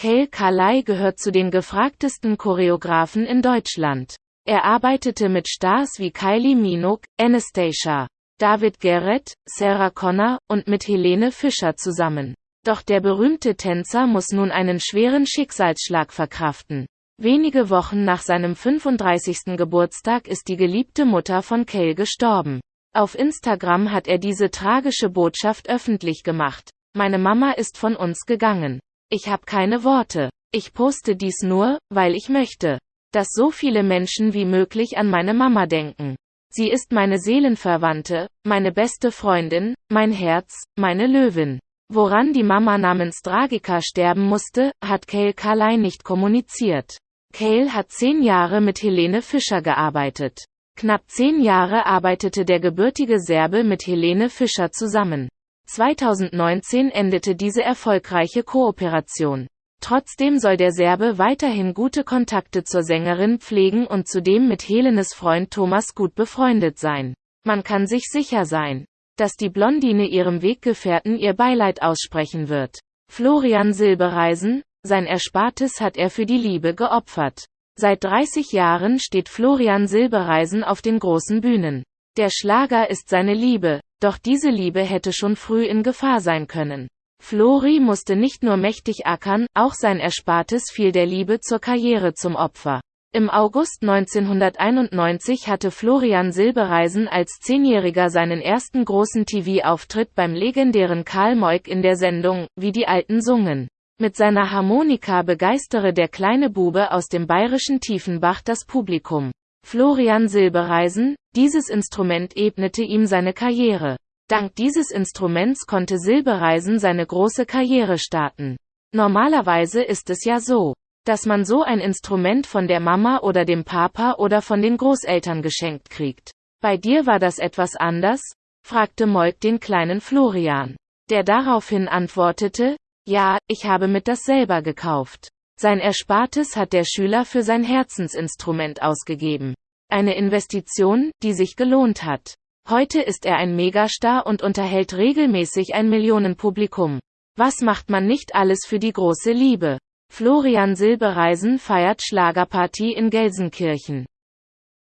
Cale Carley gehört zu den gefragtesten Choreografen in Deutschland. Er arbeitete mit Stars wie Kylie Minogue, Anastasia, David Garrett, Sarah Connor und mit Helene Fischer zusammen. Doch der berühmte Tänzer muss nun einen schweren Schicksalsschlag verkraften. Wenige Wochen nach seinem 35. Geburtstag ist die geliebte Mutter von Cale gestorben. Auf Instagram hat er diese tragische Botschaft öffentlich gemacht. Meine Mama ist von uns gegangen. Ich habe keine Worte. Ich poste dies nur, weil ich möchte, dass so viele Menschen wie möglich an meine Mama denken. Sie ist meine Seelenverwandte, meine beste Freundin, mein Herz, meine Löwin. Woran die Mama namens Dragika sterben musste, hat Cale Carley nicht kommuniziert. Cale hat zehn Jahre mit Helene Fischer gearbeitet. Knapp zehn Jahre arbeitete der gebürtige Serbe mit Helene Fischer zusammen. 2019 endete diese erfolgreiche Kooperation. Trotzdem soll der Serbe weiterhin gute Kontakte zur Sängerin pflegen und zudem mit Helenes Freund Thomas gut befreundet sein. Man kann sich sicher sein, dass die Blondine ihrem Weggefährten ihr Beileid aussprechen wird. Florian Silbereisen, sein Erspartes hat er für die Liebe geopfert. Seit 30 Jahren steht Florian Silbereisen auf den großen Bühnen. Der Schlager ist seine Liebe, doch diese Liebe hätte schon früh in Gefahr sein können. Flori musste nicht nur mächtig ackern, auch sein Erspartes fiel der Liebe zur Karriere zum Opfer. Im August 1991 hatte Florian Silbereisen als Zehnjähriger seinen ersten großen TV-Auftritt beim legendären Karl Moik in der Sendung, wie die Alten sungen. Mit seiner Harmonika begeistere der kleine Bube aus dem bayerischen Tiefenbach das Publikum. Florian Silbereisen, dieses Instrument ebnete ihm seine Karriere. Dank dieses Instruments konnte Silbereisen seine große Karriere starten. Normalerweise ist es ja so, dass man so ein Instrument von der Mama oder dem Papa oder von den Großeltern geschenkt kriegt. Bei dir war das etwas anders? fragte Moik den kleinen Florian. Der daraufhin antwortete, ja, ich habe mit das selber gekauft. Sein Erspartes hat der Schüler für sein Herzensinstrument ausgegeben. Eine Investition, die sich gelohnt hat. Heute ist er ein Megastar und unterhält regelmäßig ein Millionenpublikum. Was macht man nicht alles für die große Liebe? Florian Silbereisen feiert Schlagerparty in Gelsenkirchen.